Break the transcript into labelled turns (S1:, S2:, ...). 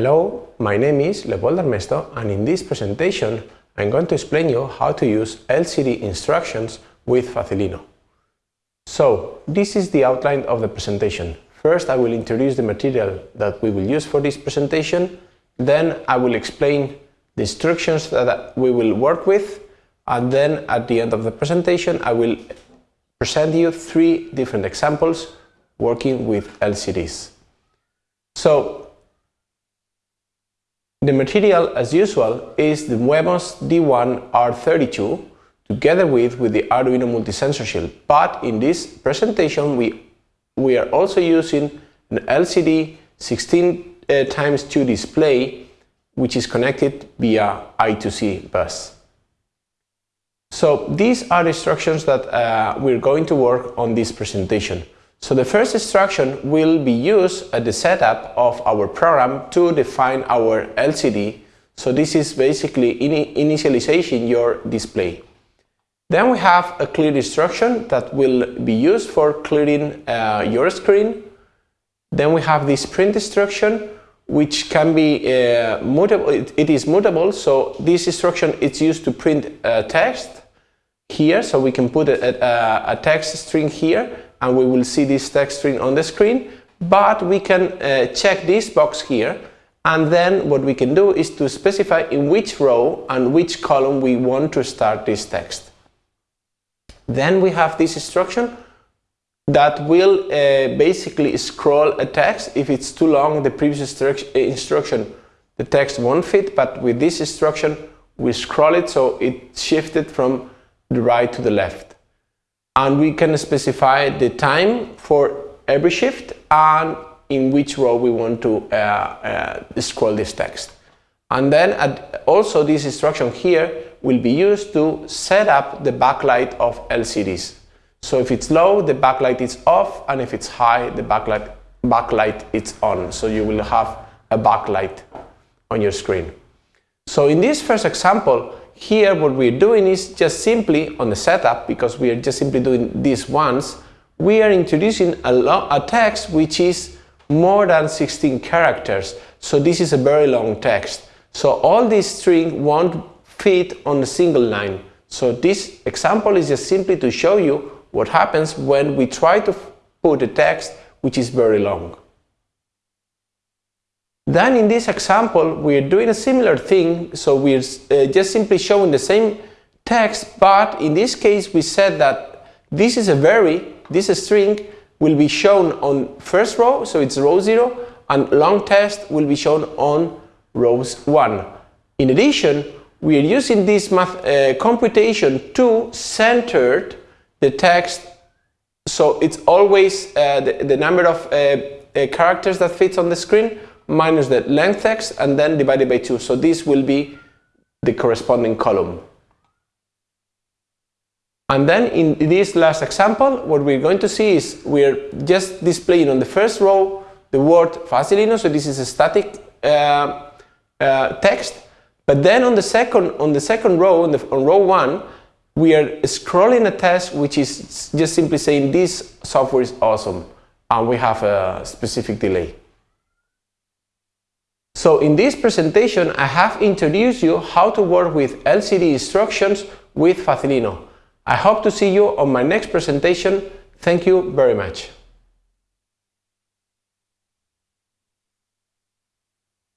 S1: Hello, my name is Leopoldo Armesto and in this presentation I'm going to explain you how to use LCD instructions with Facilino. So, this is the outline of the presentation. First I will introduce the material that we will use for this presentation, then I will explain the instructions that we will work with, and then at the end of the presentation I will present you three different examples working with LCDs. So, the material, as usual, is the Wemos D1R32 together with, with the Arduino Multisensor Shield. But in this presentation, we, we are also using an LCD 16 uh, times 2 display which is connected via I2C bus. So these are the instructions that uh, we're going to work on this presentation. So the first instruction will be used at the setup of our program to define our LCD. So this is basically in initialization your display. Then we have a clear instruction that will be used for clearing uh, your screen. Then we have this print instruction which can be uh, mutable, it, it is mutable, so this instruction is used to print uh, text here, so we can put a, a, a text string here and we will see this text string on the screen but we can uh, check this box here and then what we can do is to specify in which row and which column we want to start this text. Then we have this instruction that will uh, basically scroll a text. If it's too long, the previous instruction, the text won't fit, but with this instruction, we scroll it so it shifted from the right to the left and we can specify the time for every shift and in which row we want to uh, uh, scroll this text. And then also this instruction here will be used to set up the backlight of LCDs. So if it's low, the backlight is off, and if it's high, the backlight, backlight is on. So you will have a backlight on your screen. So in this first example, here what we're doing is just simply on the setup, because we are just simply doing this once, we are introducing a, a text which is more than 16 characters. So this is a very long text. So all this string won't fit on a single line. So this example is just simply to show you what happens when we try to put a text which is very long. Then in this example, we're doing a similar thing, so we're uh, just simply showing the same text, but in this case we said that this is a very, this string will be shown on first row, so it's row 0, and long text will be shown on rows 1. In addition, we are using this math uh, computation to center the text, so it's always uh, the, the, number of uh, uh characters that fits on the screen minus the length x and then divided by 2. So this will be the corresponding column. And then in this last example, what we're going to see is we're just displaying on the first row the word Facilino, so this is a static uh, uh, text. But then on the second on the second row, on, the, on row one, we are scrolling a test which is just simply saying this software is awesome, and we have a specific delay. So in this presentation, I have introduced you how to work with LCD instructions with Facilino. I hope to see you on my next presentation. Thank you very much.